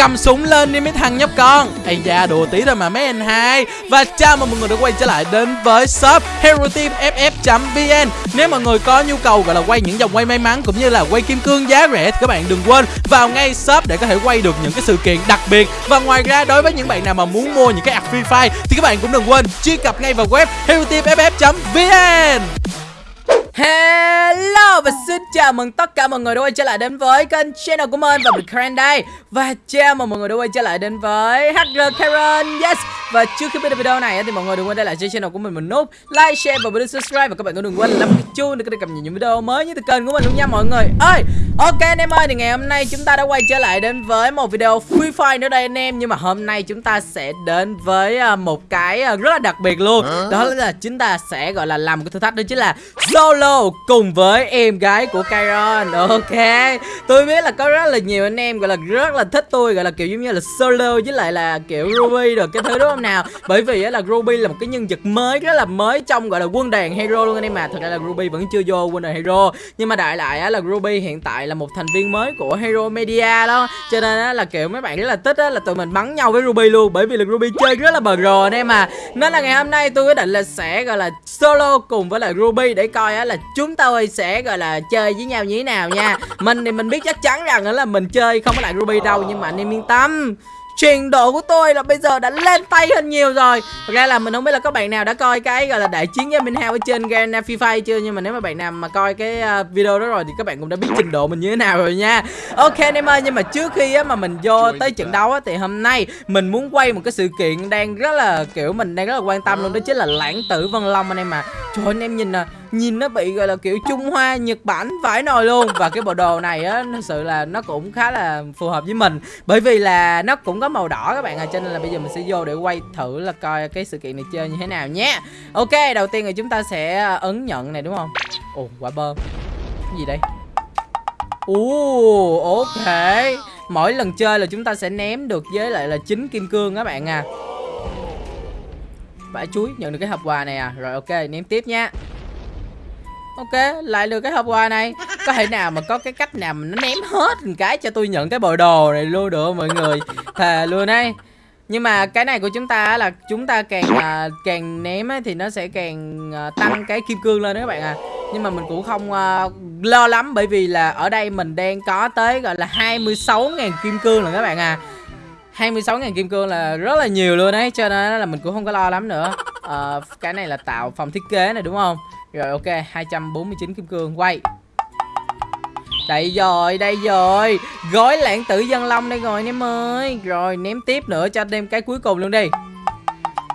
cầm súng lên đi mấy thằng nhóc con. Ây da, đùa tí thôi mà mấy anh hai. Và chào mừng mọi người đã quay trở lại đến với shop hero team ff vn nếu mọi người có nhu cầu gọi là quay những dòng quay may mắn cũng như là quay kim cương giá rẻ thì các bạn đừng quên vào ngay shop để có thể quay được những cái sự kiện đặc biệt. Và ngoài ra, đối với những bạn nào mà muốn mua những cái ạc free fire thì các bạn cũng đừng quên truy cập ngay vào web hero team ff vn Hello và xin chào mừng tất cả mọi người đã quay trở lại đến với kênh channel của mình và mình Karen đây. Và chào mừng mọi người đã quay trở lại đến với HR Karen. Yes. Và trước khi bắt đầu video này thì mọi người đừng quên để lại cho channel của mình một nút like, share và video subscribe. Và các bạn cũng đừng quên là cái chuông để có thể cập nhật những video mới nhất từ kênh của mình luôn nha mọi người. Ơi Ok anh em ơi thì ngày hôm nay chúng ta đã quay trở lại đến với một video Free Fire nữa đây anh em. Nhưng mà hôm nay chúng ta sẽ đến với à, một cái à, rất là đặc biệt luôn. Đó là chúng ta sẽ gọi là làm một cái thử thách đó chính là Solo cùng với em gái của Kyron Ok. Tôi biết là có rất là nhiều anh em, gọi là, rất là thích tôi, Gọi là, kiểu giống như là solo với lại là, kiểu, Ruby được cái thứ, đúng không nào? Bởi vì là Ruby là một cái nhân vật mới, rất là mới trong, gọi là, quân đoàn hero luôn anh em mà Thật ra là Ruby vẫn chưa vô quân đoàn hero. Nhưng mà đại lại là Ruby hiện tại là một thành viên mới của Hero Media đó. Cho nên là, kiểu, mấy bạn rất là thích là tụi mình bắn nhau với Ruby luôn. Bởi vì là Ruby chơi rất là bờ rồ anh em mà Nên là ngày hôm nay tôi quyết định là sẽ, gọi là, solo cùng với lại Ruby để coi là chúng tôi sẽ, gọi là, chơi với nhau như thế nào nha. Mình thì mình biết chắc chắn rằng là mình chơi không có lại ruby đâu nhưng mà anh em yên tâm. Trình độ của tôi là bây giờ đã lên tay hơn nhiều rồi. Thật ra là mình không biết là có bạn nào đã coi cái gọi là đại chiến với Minh Hao ở trên Grand Free chưa Nhưng mà nếu mà bạn nào mà coi cái uh, video đó rồi thì các bạn cũng đã biết trình độ mình như thế nào rồi nha. Ok anh em ơi nhưng mà trước khi á, mà mình vô tới trận đấu á, thì hôm nay mình muốn quay một cái sự kiện đang rất là kiểu mình đang rất là quan tâm luôn đó chính là lãng tử Vân Long anh em mà Trời anh em nhìn nè nhìn nó bị, gọi là, kiểu, Trung Hoa, Nhật Bản vãi nồi luôn. Và cái bộ đồ này á thật sự là nó cũng khá là phù hợp với mình. Bởi vì là nó cũng có màu đỏ các bạn à cho nên là bây giờ mình sẽ vô để quay thử là coi cái sự kiện này chơi như thế nào nhé. Ok, đầu tiên là chúng ta sẽ ờ, ấn nhận này, đúng không? Ồ, quả bơm cái gì đây? Ồ, ok. Mỗi lần chơi là chúng ta sẽ ném được với lại là chín kim cương các bạn à. Vải chuối, nhận được cái hộp quà này à. Rồi, ok, ném tiếp nha ok lại được cái hộp quà này. Có thể nào mà có cái cách nào mà nó ném hết một cái cho tôi nhận cái bộ đồ này luôn được mọi người? Thề luôn ấy. Nhưng mà cái này của chúng ta là chúng ta càng à, càng ném ấy, thì nó sẽ càng à, tăng cái kim cương lên đó các bạn à. Nhưng mà mình cũng không à, lo lắm bởi vì là ở đây mình đang có tới gọi là 26.000 kim cương rồi các bạn à. 26.000 kim cương là rất là nhiều luôn đấy Cho nên là mình cũng không có lo lắm nữa. À, Cái này là tạo phòng thiết kế này đúng không? Rồi ok 249 kim cương quay. Đây rồi, đây rồi. Gói lãng tử dân long đây rồi anh em ơi. Rồi ném tiếp nữa cho thêm cái cuối cùng luôn đi.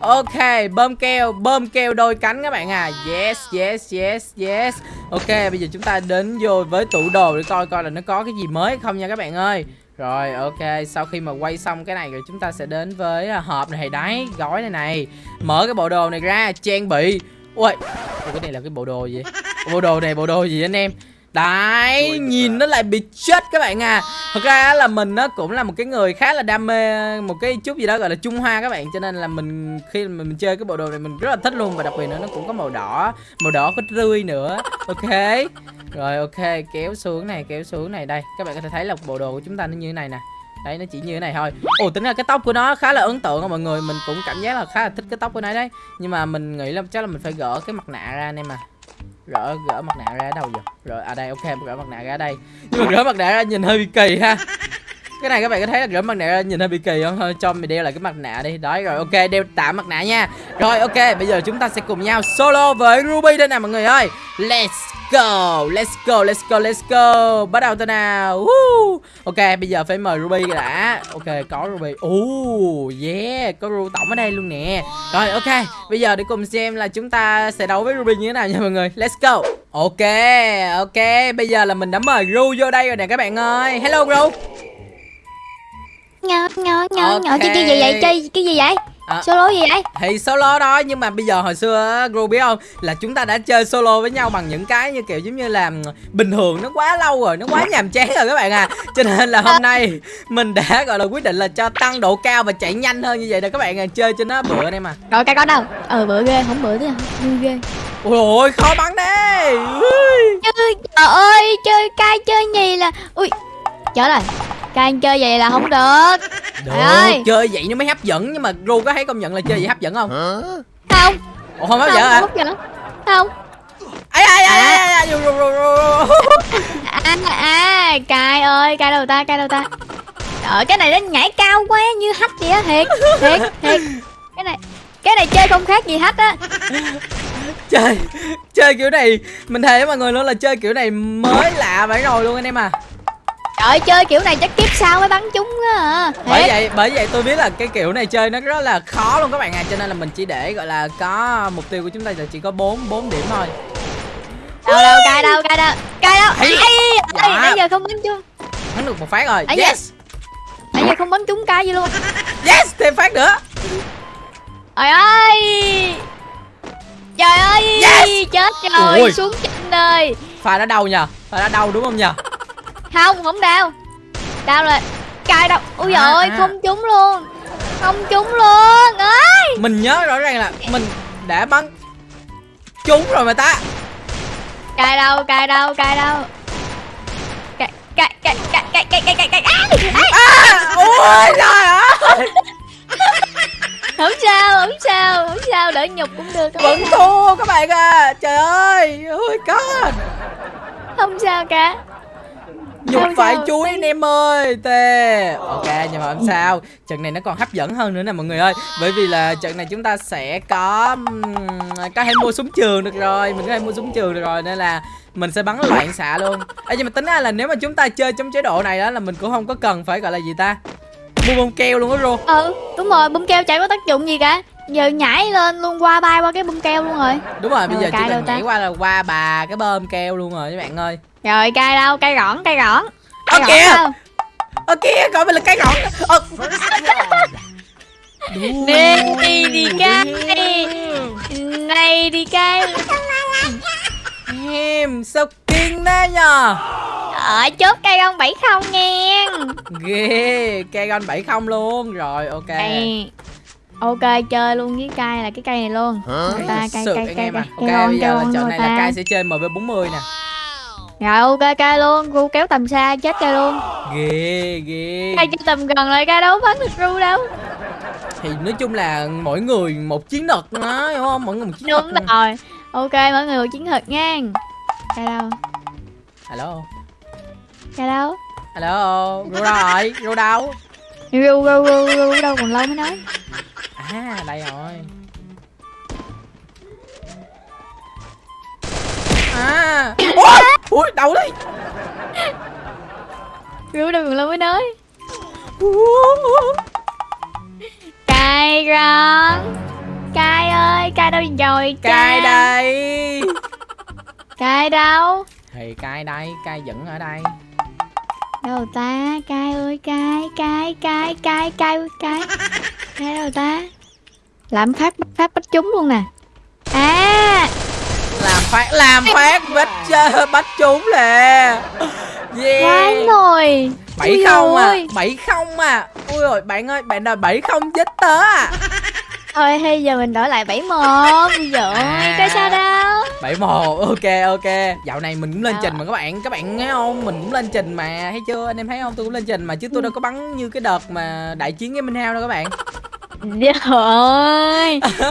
Ok, bơm keo, bơm keo đôi cánh các bạn à. Yes, yes, yes, yes. Ok, bây giờ chúng ta đến vô với tủ đồ để coi coi là nó có cái gì mới không nha các bạn ơi. Rồi ok sau khi mà quay xong cái này rồi chúng ta sẽ đến với à, hộp này đấy gói này này. Mở cái bộ đồ này ra trang bị. Ui cái này là cái bộ đồ gì? Bộ đồ này bộ đồ gì anh em? Đấy, nhìn nó lại bị chết các bạn à. Thật ra là mình nó cũng là một cái người khá là đam mê một cái chút gì đó gọi là Trung Hoa các bạn. Cho nên là mình khi mà mình chơi cái bộ đồ này mình rất là thích luôn. Và đặc biệt nữa nó cũng có màu đỏ Màu đỏ có rươi nữa. Ok. Rồi ok, kéo xuống này, kéo xuống này. Đây, các bạn có thể thấy là bộ đồ của chúng ta nó như thế này nè Đấy, nó chỉ như thế này thôi. Ồ tính ra cái tóc của nó khá là ấn tượng mọi người. Mình cũng cảm giác là khá là thích cái tóc của nó đấy. Nhưng mà mình nghĩ là chắc là mình phải gỡ cái mặt nạ ra anh em à Gỡ gỡ mặt nạ ra ở đâu vậy? Rồi à đây, ok, gỡ mặt nạ ra đây. Nhưng mà gỡ mặt nạ ra nhìn hơi bị kỳ ha cái này các bạn có thấy là gỡ mặt nạ nhìn hơi bị kỳ không? Thôi, cho mình đeo lại cái mặt nạ đi. Đấy, rồi ok, đeo tạm mặt nạ nha. Rồi, ok, bây giờ chúng ta sẽ cùng nhau solo với ruby đây nè, mọi người ơi. Let's go let's go let's go let's go. Bắt đầu thôi nào? Woo. ok, bây giờ phải mời ruby đã. Ok, có ruby. Oh yeah, có ru tổng ở đây luôn nè. Rồi, ok, bây giờ để cùng xem là chúng ta sẽ đấu với ruby như thế nào nha, mọi người. Let's go. Ok ok, bây giờ là mình đã mời ru vô đây rồi nè, các bạn ơi. Hello, ru nhỏ nhỏ nhỏ nhỏ chơi cái gì vậy? Chơi cái gì vậy? À, solo gì vậy? Thì solo đó nhưng mà bây giờ hồi xưa Gru biết không? Là chúng ta đã chơi solo với nhau bằng những cái như kiểu giống như là bình thường nó quá lâu rồi nó quá nhàm chán rồi các bạn à. Cho nên là hôm nay mình đã gọi là quyết định là cho tăng độ cao và chạy nhanh hơn như vậy để các bạn à, chơi cho nó bựa đây mà. Rồi cái có đâu? Ờ bựa ghê không bựa thế vui ghê. Ôi ôi khó bắn đấy. Chơi trời ơi chơi cay chơi nhì là ui chết rồi Cai anh chơi vậy là không được. Được. Trời ơi. chơi vậy nó mới hấp dẫn nhưng mà ru có thấy công nhận là chơi vậy hấp dẫn không? Không. Ủa không hấp Không dẫn hả? không hấp dẫn Không. Ru ru ru À à Cai ơi Cai đâu ta Cai đâu ta. Trời cái này nó nhảy cao quá như hách vậy á Thiệt Thiệt Thiệt. Cái này Cái này chơi không khác gì hách á. Chơi chơi kiểu này mình thề với mọi người luôn là chơi kiểu này mới lạ vậy rồi luôn anh em à Trời ơi, chơi kiểu này chắc kiếp sau mới bắn chúng á bởi vậy bởi vậy tôi biết là cái kiểu này chơi nó rất là khó luôn các bạn à cho nên là mình chỉ để gọi là có mục tiêu của chúng ta là chỉ có bốn bốn điểm thôi. Đâu đâu cai đâu cai đâu Cai đâu. Ây, Dạ. Nãy giờ không bắn chúng. Thắng được một phát rồi. Da. yes. Nãy giờ không bắn trúng cai gì luôn. Yes thêm phát nữa. Trời ơi. Trời ơi Yes. Chết rồi Ôi. Xuống chân ơi pha đã đau nhờ pha đã đau đúng không nhờ Không không đau. Đau là Cai đâu Ui À, giời ơi à. không trúng luôn. Không trúng luôn. Ơi. Mình nhớ rõ ràng là mình đã bắn trúng rồi mà ta. Cai đâu cai đâu cai đâu cai cai cai cai cai cai cai Ai, ai. à, ôi trời ơi. Không sao không sao không sao. Đỡ nhục cũng được vẫn thua các bạn à. Trời ơi ôi god. Không sao cả nhục phải chuối anh em ơi tê. Ok nhưng mà không sao. Trận này nó còn hấp dẫn hơn nữa nè mọi người ơi. Bởi vì là trận này chúng ta sẽ có có thể mua súng trường được rồi. Mình có thể mua súng trường được rồi nên là mình sẽ bắn loạn xạ luôn. Ê, nhưng mà tính ra là nếu mà chúng ta chơi trong chế độ này đó là mình cũng không có cần phải gọi là gì ta? Mua bông keo luôn á ru Ừ đúng rồi bông keo chả có tác dụng gì cả. Giờ nhảy lên luôn qua bay qua cái bông keo luôn rồi. Đúng rồi bây giờ chỉ cần ta? nhảy qua là qua bà cái bơm keo luôn rồi các bạn ơi Rồi cay đâu? Cay gõn cay gõn Ơ kìa! gõn đâu? ơ kia coi mình là cái gọn ơ. Đi đi đi cay Này đi cay em sao kinh thế nhờ? Ở chốt cây bảy không nghe. Ghê cây gon 70 luôn. Rồi ok. Đây. Ok chơi luôn với cây là cái cây này luôn. Người ta cây cây cây cây ok cây bây giờ là trận này là cai sẽ chơi mv 40 nè Rồi ok cây luôn. Ru kéo tầm xa chết cây luôn. Ghê ghê. Cây chơi tầm gần lại cây đâu bắn được Ru đâu. Thì nói chung là mỗi người một chiến thuật đó hiểu không? Mỗi người một chiến Đúng thuật rồi. Ok mọi người một chiến thuật nha. Cây đâu? Hello Cây đâu? Hello ru đâu rồi. Ru đâu? Ru ru ru ru đâu còn lâu mới nói. À đây rồi à. Ui ui Ru đâu còn lâu mới nói. Cay răng Cay ơi Cay đâu rồi cha? đây. Cay đâu? Thì cai đây cai vẫn ở đây. Đâu ta? Cay ơi cay Cay cay cay cay cay. Cay đâu ta? Làm phát phát bắt chúng luôn nè. À phát làm phát bắt bắt chúng nè. Yeah. Rồi. Bảy không à bảy không à. Ui rồi bạn ơi bạn đòi bảy không chết tớ à. Thôi hay giờ mình đổi lại 71 Ui giời À. Cái sao đâu. Bảy một ok ok. Dạo này mình cũng lên Sao trình mà các bạn các bạn thấy không? Mình cũng lên trình mà thấy chưa? Anh em thấy không? Tôi cũng lên trình mà chứ tôi đâu có bắn như cái đợt mà đại chiến với minh hao đâu các bạn. Trời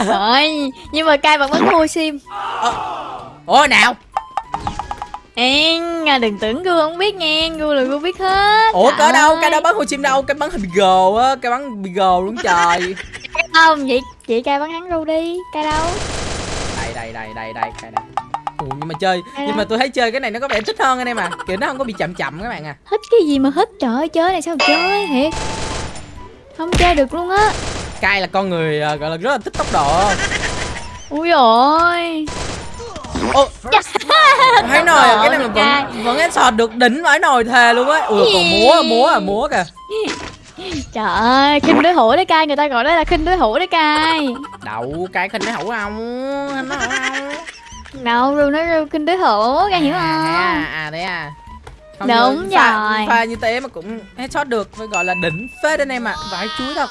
ơi Nhưng mà cay vẫn vẫn mua sim ủa nào. Ê, à, đừng tưởng Gu không biết nha Gu là Gu biết hết. Ủa cỡ đâu? Cái đâu bắn hồ chim đâu? Cái bắn hình gồ á cái bắn bị gồ luôn trời. Không, chị, chị cay bắn hắn Gu đi Cay đâu? Đây đây đây đây đây cái này. Ủa, nhưng mà chơi Đây nhưng đó. mà tôi thấy chơi cái này nó có vẻ thích hơn anh em à kiểu nó không có bị chậm chậm các bạn à. Thích cái gì mà thích? Trời ơi, chơi này sao chơi thiệt. Không chơi được luôn á. Cai là con người à, gọi là rất là thích tốc độ. Ui ôi ô thấy nồi à, cái này mình vẫn vẫn headshot được đỉnh vãi nồi thề luôn á. Ui còn múa múa à múa kìa. Trời ơi, khinh đối thủ đấy cay Người ta gọi đó là khinh đối thủ đấy cay. Đậu cai khinh nó hủ không? Khinh nó hủ không? Đâu, Ru nói Ru khinh đối thủ Cay hiểu à, không? à, à đấy à. Không Đúng ngờ pha, rồi. pha như thế mà cũng headshot được phải gọi là đỉnh phết anh em ạ. À. vãi chuối thật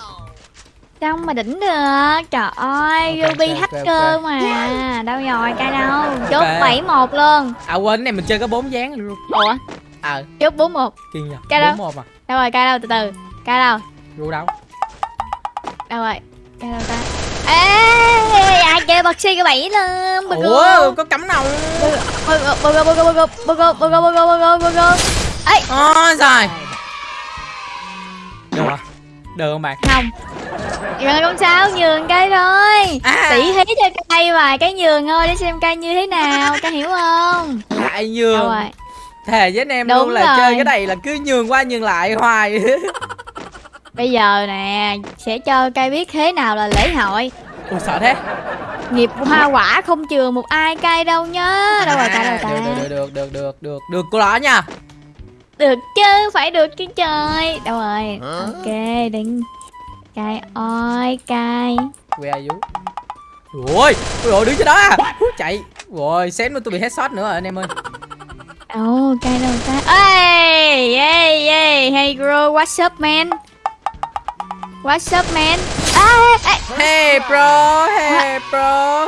Sao mà đỉnh được. Trời ơi, Ok, Ruby ok, ok, hacker ok. mà. Đâu rồi, cay đâu. Chốt Ok. 7-1 luôn. À quên này mình chơi có bốn dáng luôn. Ủa, ờ. Chốt 4-1 kiên nhờ Cái đó. bốn một à? Đâu rồi cay đâu? Từ từ. Cay đâu? Ru đâu? Đâu rồi? Cay đâu ta? Ê ai kêu bật xi cái bẫy lên bật ủa có cắm nòng bơ gô bơ gô bơ gô bơ gô bơ gô bơ gô bơ gô bơ gô bơ gô ấy ôi rồi được rồi. Được không bạn? Không rồi không sao nhường cây thôi À. tỷ thí cho cây vài cái nhường thôi để xem cây như thế nào cây hiểu không? Lại nhường. Rồi. Thề với anh em Đúng luôn là rồi. chơi cái này là cứ nhường qua nhường lại hoài. Bây giờ nè sẽ cho cây biết thế nào là lễ hội. Ủa sợ thế. Nghiệp hoa quả không chừa một ai cây đâu nhá. Đâu rồi cây đâu ta được được được được được được được cô đó nha. Được chứ phải được chứ trời. Đâu rồi. Ok đừng cây ơi cây Where are you? Ôi, ôi ôi, đứng trên đó à. Chạy. Rồi, xém nữa tôi bị headshot nữa rồi anh em ơi. Ồ cây đâu ta ê ê ê hey girl what's up man? What's up man? À, ê, Hey bro, hey bro.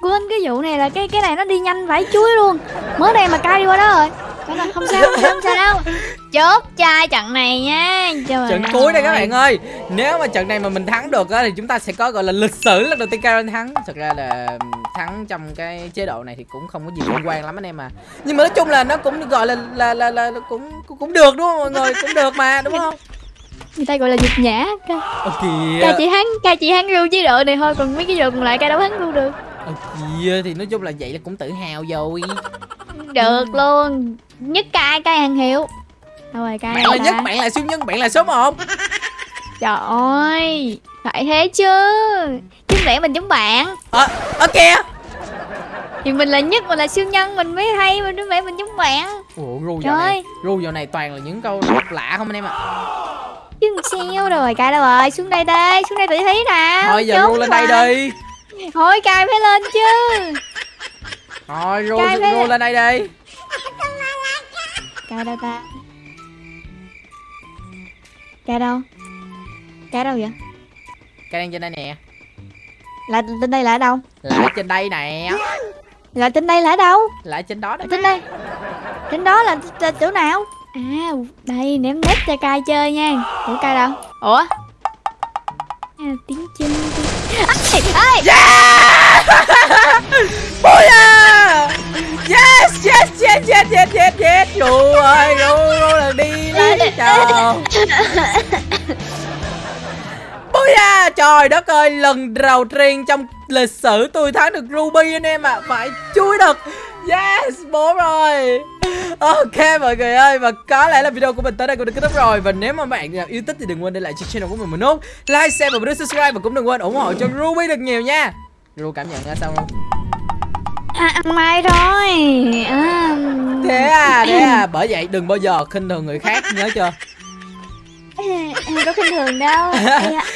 Quên cái vụ này là cái cái này nó đi nhanh vãi chuối luôn. Mới đây mà cay đi qua đó rồi Không sao không sao, không sao đâu. Chốt chai trận này nha. Trời Trận ơi. cuối đây các bạn ơi. Nếu mà trận này mà mình thắng được á Thì chúng ta sẽ có gọi là lịch sử lần đầu tiên Karen thắng. Thật ra là thắng trong cái chế độ này thì cũng không có gì liên quan lắm anh em à. Nhưng mà nói chung là nó cũng gọi là là là, là, là cũng cũng được đúng không mọi người? Cũng được mà đúng không? Người ta gọi là nhục nhã. Ca Ờ ca chỉ hắn ca chỉ hắn ru chế độ này thôi còn mấy cái vụ còn lại ca đâu hắn ru được. Ờ kìa Thì nói chung là vậy là cũng tự hào rồi. Được luôn nhất ca ca hàng hiệu? Đâu rồi ca Bạn là nhất, bạn là siêu nhân, bạn là số 1 trời ơi phải thế chứ. Chứ lẽ mình giống bạn. Ờ, ờ kìa thì mình là nhất mình là siêu nhân mình mới hay mình không lẽ mình giống bạn. Ủa ru Trời dạo này. Ru dạo này toàn là những câu lạ không anh em ạ? Chứ làm sao rồi cay đâu rồi? Xuống đây đây xuống đây tự thấy nào Thôi giờ ru lên đây đi. Thôi cay phải lên chứ. Thôi ru, ru lên đây đi cay đâu ta? Cay đâu? Cay đâu vậy? Cái đang trên đây nè. Là tên đây là ở đâu? Lại trên đây nè. Là tên đây là ở đâu? Lại trên đó đó. Tên đây. Tên đó là, là chỗ nào? À đây ném nét cho cay chơi nha. Ủa cay đâu? Ủa? À, tiếng chim. Ê, ê, Booyah Yes, yes, yes, yes, yes, yes, yes. Ru ơi, ru, ru là đi lấy cho Booyah Trời đất ơi, lần đầu tiên trong lịch sử tôi thắng được Ruby anh em ạ. À. Phải chui được Yes, bố rồi. Ok mọi người ơi Và có lẽ là video của mình tới đây cũng đã kết thúc rồi. Và nếu mà bạn nào yêu thích thì đừng quên để lại cho channel của mình một nút Like, share và nút subscribe. Và cũng đừng quên ủng hộ cho Ruby được nhiều nha. Ru cảm nhận ra sao không? À, ăn mai rồi. À, Thế à, thế à Bởi vậy đừng bao giờ khinh thường người khác nhớ chưa? Em có khinh thường đâu.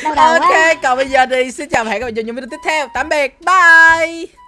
Đau đầu quá. Ok, còn bây giờ thì xin chào và hẹn gặp lại trong những video tiếp theo. Tạm biệt, bye